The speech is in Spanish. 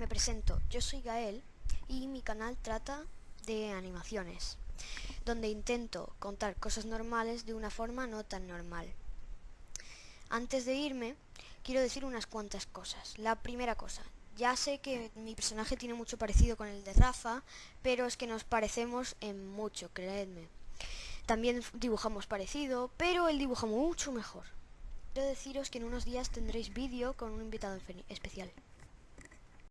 Me presento, yo soy Gael y mi canal trata de animaciones, donde intento contar cosas normales de una forma no tan normal. Antes de irme, quiero decir unas cuantas cosas. La primera cosa, ya sé que mi personaje tiene mucho parecido con el de Rafa, pero es que nos parecemos en mucho, creedme. También dibujamos parecido, pero él dibuja mucho mejor. Quiero deciros que en unos días tendréis vídeo con un invitado especial.